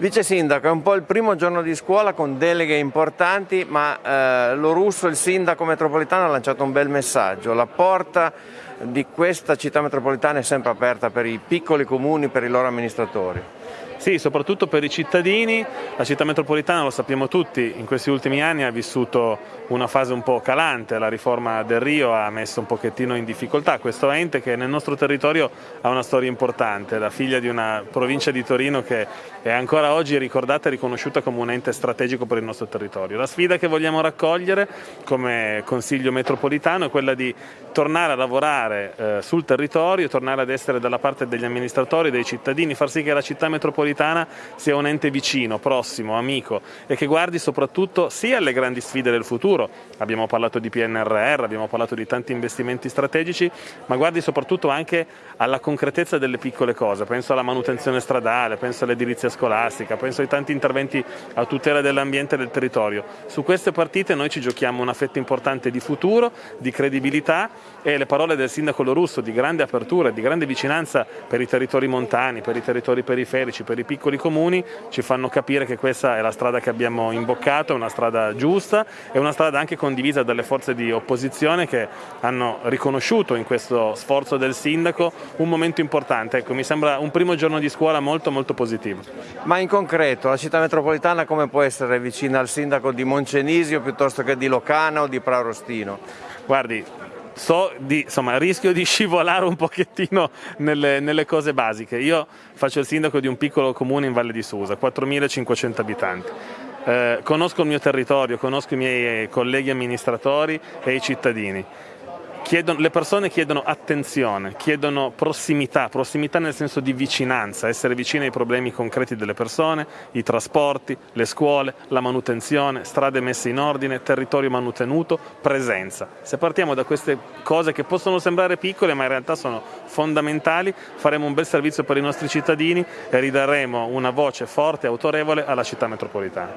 Vice Sindaco, è un po' il primo giorno di scuola con deleghe importanti, ma eh, lo russo, il sindaco metropolitano, ha lanciato un bel messaggio. La porta di questa città metropolitana è sempre aperta per i piccoli comuni, per i loro amministratori. Sì, soprattutto per i cittadini, la città metropolitana, lo sappiamo tutti, in questi ultimi anni ha vissuto una fase un po' calante, la riforma del Rio ha messo un pochettino in difficoltà. Questo ente che nel nostro territorio ha una storia importante, la figlia di una provincia di Torino che è ancora oggi ricordata e riconosciuta come un ente strategico per il nostro territorio. La sfida che vogliamo raccogliere come Consiglio metropolitano è quella di tornare a lavorare eh, sul territorio, tornare ad essere dalla parte degli amministratori, dei cittadini, far sì che la città metropolitana metropolitana sia un ente vicino, prossimo, amico e che guardi soprattutto sia alle grandi sfide del futuro, abbiamo parlato di PNRR, abbiamo parlato di tanti investimenti strategici, ma guardi soprattutto anche alla concretezza delle piccole cose, penso alla manutenzione stradale, penso all'edilizia scolastica, penso ai tanti interventi a tutela dell'ambiente e del territorio. Su queste partite noi ci giochiamo una fetta importante di futuro, di credibilità e le parole del sindaco Lorusso di grande apertura, di grande vicinanza per i territori montani, per i territori periferici, per i piccoli comuni ci fanno capire che questa è la strada che abbiamo imboccato, è una strada giusta, è una strada anche condivisa dalle forze di opposizione che hanno riconosciuto in questo sforzo del sindaco un momento importante. Ecco, mi sembra un primo giorno di scuola molto molto positivo. Ma in concreto la città metropolitana come può essere vicina al sindaco di Moncenisio piuttosto che di Locana o di Praurostino? Guardi, so di, insomma, rischio di scivolare un pochettino nelle, nelle, cose basiche. Io faccio il sindaco di un piccolo comune in Valle di Susa, 4.500 abitanti. Eh, conosco il mio territorio, conosco i miei colleghi amministratori e i cittadini. Chiedono, le persone chiedono attenzione, chiedono prossimità, prossimità nel senso di vicinanza, essere vicini ai problemi concreti delle persone, i trasporti, le scuole, la manutenzione, strade messe in ordine, territorio manutenuto, presenza. Se partiamo da queste cose che possono sembrare piccole ma in realtà sono fondamentali, faremo un bel servizio per i nostri cittadini e ridaremo una voce forte e autorevole alla città metropolitana.